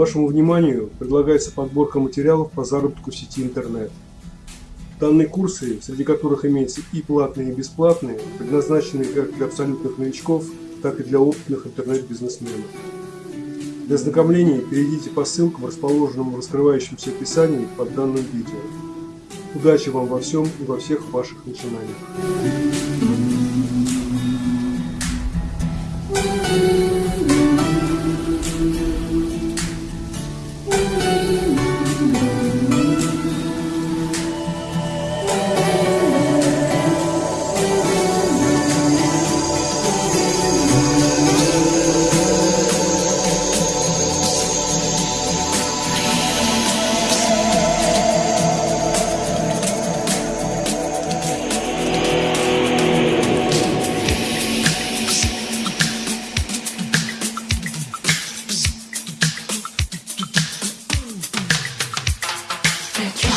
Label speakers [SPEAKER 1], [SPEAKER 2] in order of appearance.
[SPEAKER 1] Вашему вниманию предлагается подборка материалов по заработку в сети интернет. Данные курсы, среди которых имеются и платные, и бесплатные, предназначены как для абсолютных новичков, так и для опытных интернет-бизнесменов. Для ознакомления перейдите по ссылкам, расположенным в раскрывающемся описании под данным видео. Удачи вам во всем и во всех ваших начинаниях! Take